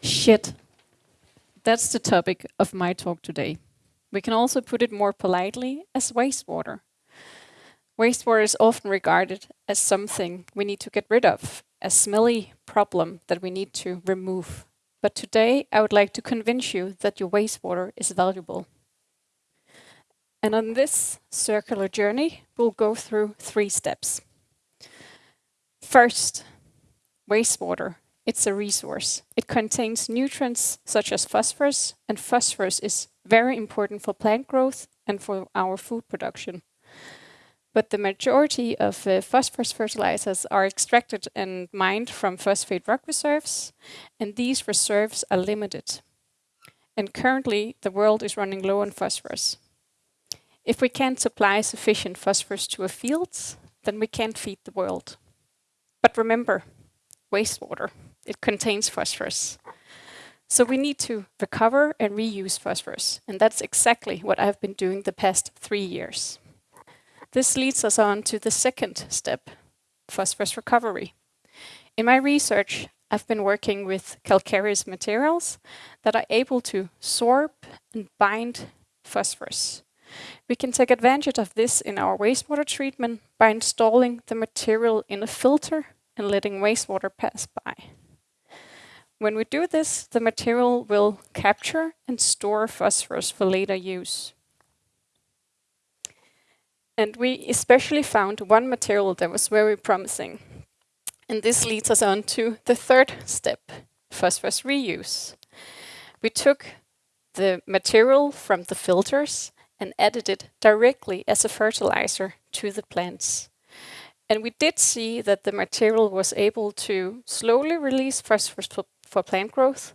Shit. That's the topic of my talk today. We can also put it more politely as wastewater. Wastewater is often regarded as something we need to get rid of, a smelly problem that we need to remove. But today I would like to convince you that your wastewater is valuable. And on this circular journey, we'll go through three steps. First, wastewater. It's a resource. It contains nutrients such as phosphorus, and phosphorus is very important for plant growth and for our food production. But the majority of uh, phosphorus fertilizers are extracted and mined from phosphate rock reserves, and these reserves are limited. And currently, the world is running low on phosphorus. If we can't supply sufficient phosphorus to our fields, then we can't feed the world. But remember, wastewater, it contains phosphorus. So we need to recover and reuse phosphorus. And that's exactly what I've been doing the past three years. This leads us on to the second step, phosphorus recovery. In my research, I've been working with calcareous materials that are able to sorb and bind phosphorus. We can take advantage of this in our wastewater treatment by installing the material in a filter and letting wastewater pass by. When we do this, the material will capture and store phosphorus for later use. And we especially found one material that was very promising. And this leads us on to the third step, phosphorus reuse. We took the material from the filters and added it directly as a fertilizer to the plants. And we did see that the material was able to slowly release phosphorus for, plant growth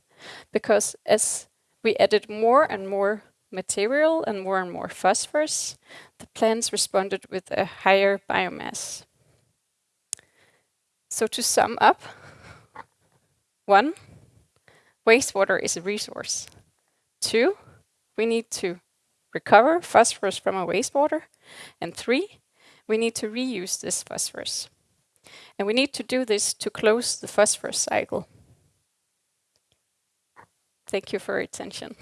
because as we added more and more material and more and more phosphorus, the plants responded with a higher biomass. So to sum up, one, wastewater is a resource. Two, we need to recover phosphorus from our wastewater. And three, we need to reuse this phosphorus. And we need to do this to close the phosphorus cycle. Thank you for your attention.